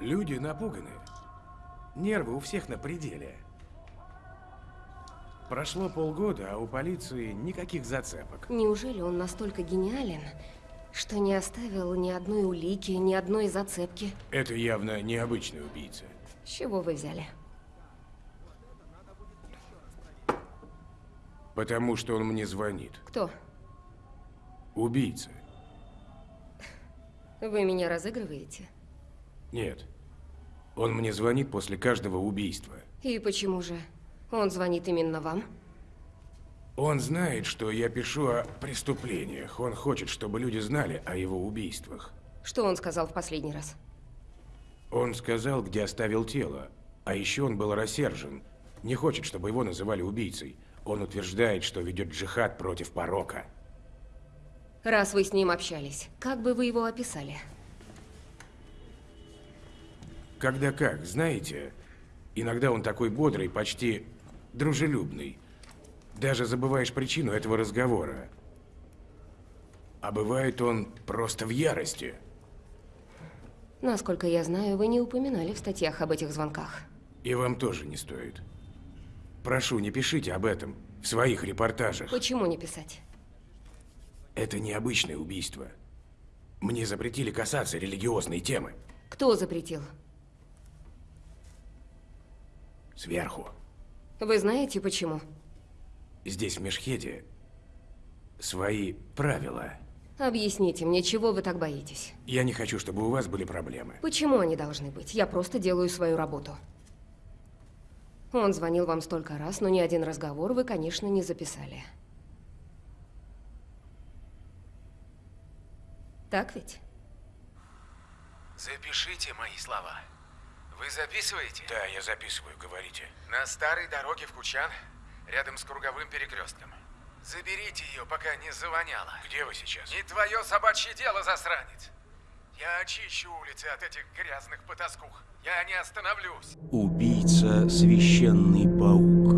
Люди напуганы. Нервы у всех на пределе. Прошло полгода, а у полиции никаких зацепок. Неужели он настолько гениален, что не оставил ни одной улики, ни одной зацепки? Это явно необычный убийца. С чего вы взяли? Потому что он мне звонит. Кто? Убийца. Вы меня разыгрываете? Нет. Он мне звонит после каждого убийства. И почему же? Он звонит именно вам? Он знает, что я пишу о преступлениях. Он хочет, чтобы люди знали о его убийствах. Что он сказал в последний раз? Он сказал, где оставил тело. А еще он был рассержен. Не хочет, чтобы его называли убийцей. Он утверждает, что ведет джихад против порока. Раз вы с ним общались, как бы вы его описали? Когда как, знаете, иногда он такой бодрый, почти дружелюбный. Даже забываешь причину этого разговора. А бывает он просто в ярости. Насколько я знаю, вы не упоминали в статьях об этих звонках. И вам тоже не стоит. Прошу, не пишите об этом в своих репортажах. Почему не писать? Это необычное убийство. Мне запретили касаться религиозной темы. Кто запретил? Сверху. Вы знаете почему? Здесь, в Мешхеде, свои правила. Объясните мне, чего вы так боитесь? Я не хочу, чтобы у вас были проблемы. Почему они должны быть? Я просто делаю свою работу. Он звонил вам столько раз, но ни один разговор вы, конечно, не записали. Так ведь? Запишите мои слова. Вы записываете? Да, я записываю, говорите. На старой дороге в Кучан, рядом с круговым перекрестком. Заберите ее, пока не завоняло. Где вы сейчас? Не твое собачье дело, засранец. Я очищу улицы от этих грязных потаскух. Я не остановлюсь. Убийца священный паук.